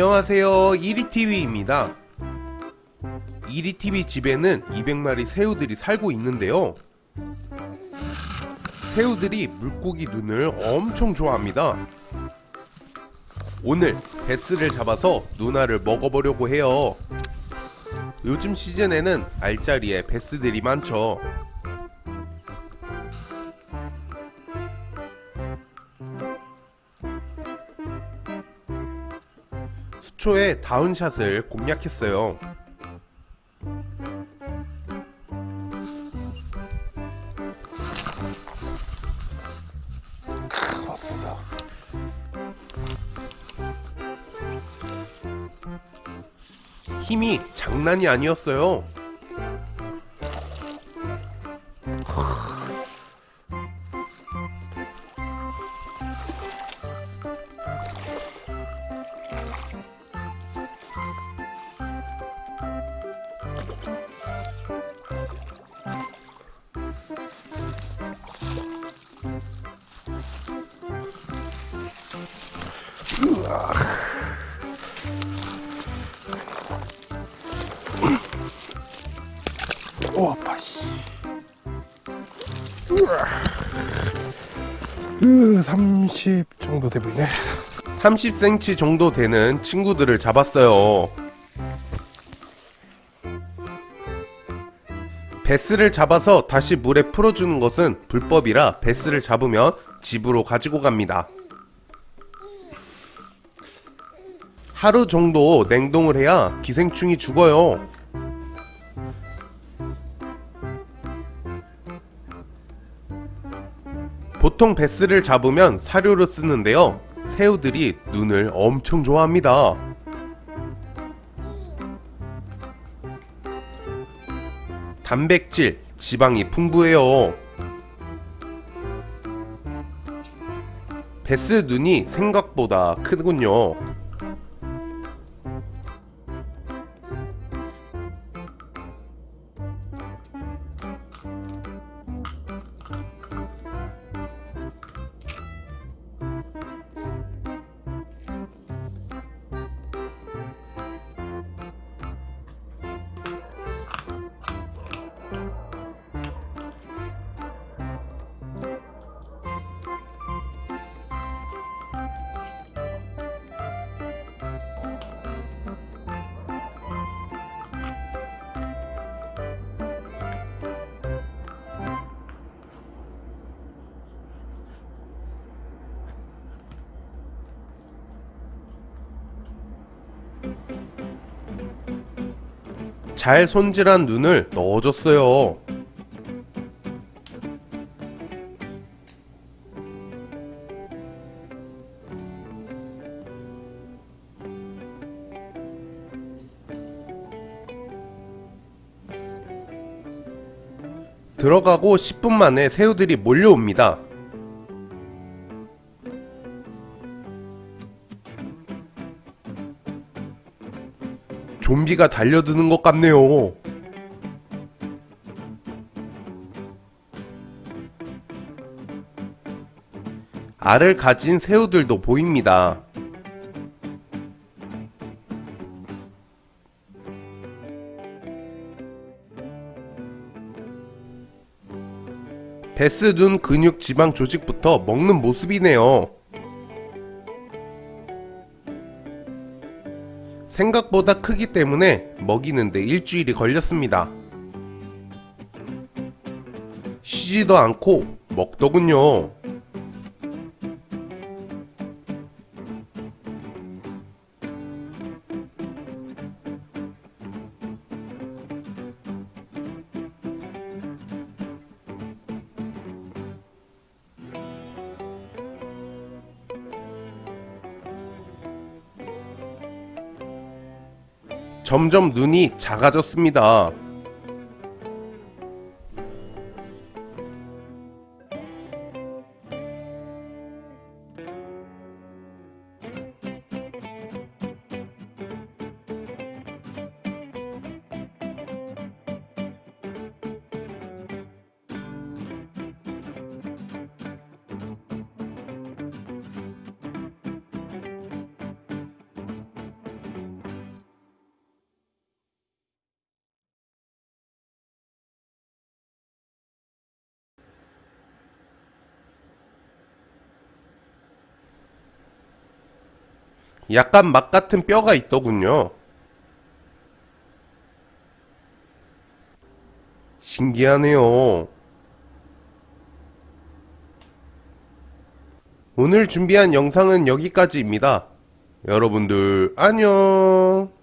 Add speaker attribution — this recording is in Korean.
Speaker 1: 안녕하세요. 이리TV입니다. 이리TV 집에는 200마리 새우들이 살고 있는데요. 새우들이 물고기 눈을 엄청 좋아합니다. 오늘 베스를 잡아서 누나를 먹어보려고 해요. 요즘 시즌에는 알짜리에 베스들이 많죠 수초에 다운샷을 공략했어요.
Speaker 2: 왔어.
Speaker 1: 힘이 장난이 아니었어요.
Speaker 2: 오 아파 씨. 으, 30 정도 돼 보이네.
Speaker 1: 30cm 정도 되는 친구들을 잡았어요. 베스를 잡아서 다시 물에 풀어주는 것은 불법이라 베스를 잡으면 집으로 가지고 갑니다. 하루 정도 냉동을 해야 기생충이 죽어요. 보통 베스를 잡으면 사료로 쓰는데요. 새우들이 눈을 엄청 좋아합니다. 단백질, 지방이 풍부해요. 베스 눈이 생각보다 크군요. 잘 손질한 눈을 넣어줬어요. 들어가고 10분 만에 새우들이 몰려옵니다. 좀비가 달려드는 것 같네요. 알을 가진 새우들도 보입니다. 베스 눈 근육 지방 조직부터 먹는 모습이네요. 생각보다 크기 때문에 먹이는데 일주일이 걸렸습니다. 쉬지도 않고 먹더군요. 점점 눈이 작아졌습니다. 약간 막 같은 뼈가 있더군요. 신기하네요. 오늘 준비한 영상은 여기까지입니다. 여러분들 안녕.